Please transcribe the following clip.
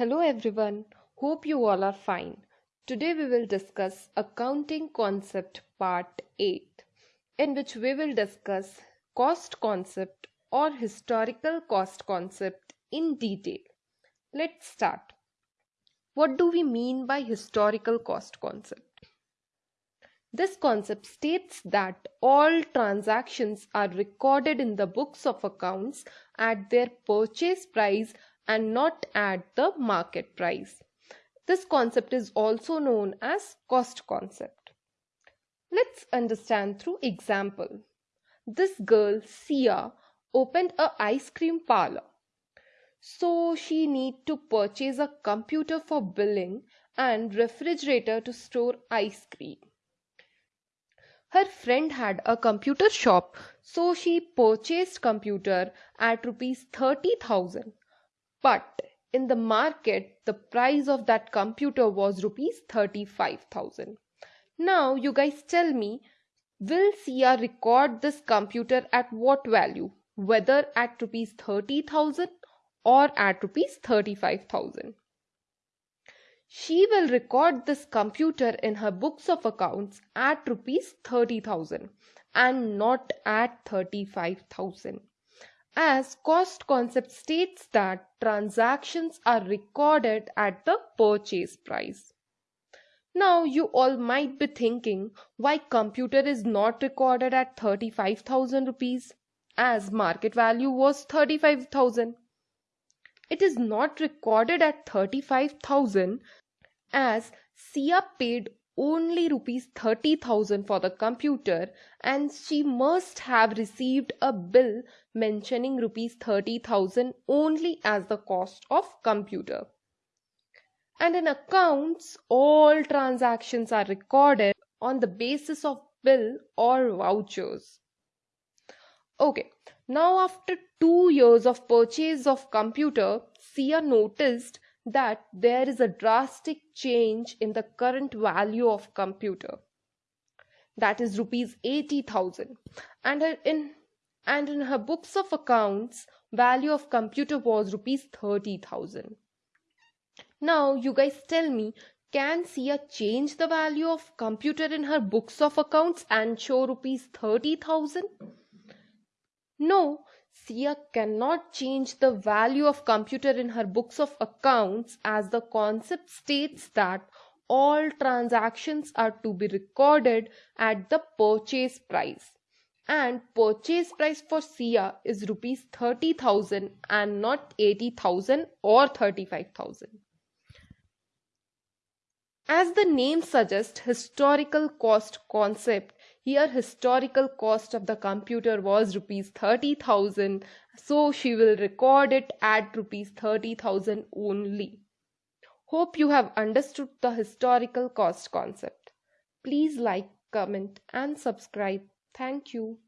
Hello everyone, hope you all are fine. Today we will discuss Accounting Concept Part 8, in which we will discuss cost concept or historical cost concept in detail. Let's start. What do we mean by historical cost concept? This concept states that all transactions are recorded in the books of accounts at their purchase price and not at the market price. This concept is also known as cost concept. Let's understand through example. This girl, Sia, opened a ice cream parlor. So she need to purchase a computer for billing and refrigerator to store ice cream. Her friend had a computer shop, so she purchased computer at rupees 30,000. But in the market, the price of that computer was rupees 35,000. Now you guys tell me, will Sia record this computer at what value? Whether at rupees 30,000 or at rupees 35,000? She will record this computer in her books of accounts at rupees 30,000 and not at 35,000 as cost concept states that transactions are recorded at the purchase price. Now you all might be thinking why computer is not recorded at 35,000 rupees as market value was 35,000. It is not recorded at 35,000 as Sia paid only rupees 30,000 for the computer and she must have received a bill mentioning rupees 30,000 only as the cost of computer. And in accounts, all transactions are recorded on the basis of bill or vouchers. Okay, now after two years of purchase of computer, Sia noticed that there is a drastic change in the current value of computer. That is rupees 80000 and in and in her books of accounts value of computer was rupees 30000 now you guys tell me can Sia change the value of computer in her books of accounts and show rupees 30000 no Sia cannot change the value of computer in her books of accounts as the concept states that all transactions are to be recorded at the purchase price and purchase price for Sia is rupees 30,000 and not 80,000 or 35,000. As the name suggests historical cost concept here historical cost of the computer was rupees 30000 so she will record it at rupees 30000 only. Hope you have understood the historical cost concept. Please like comment and subscribe. Thank you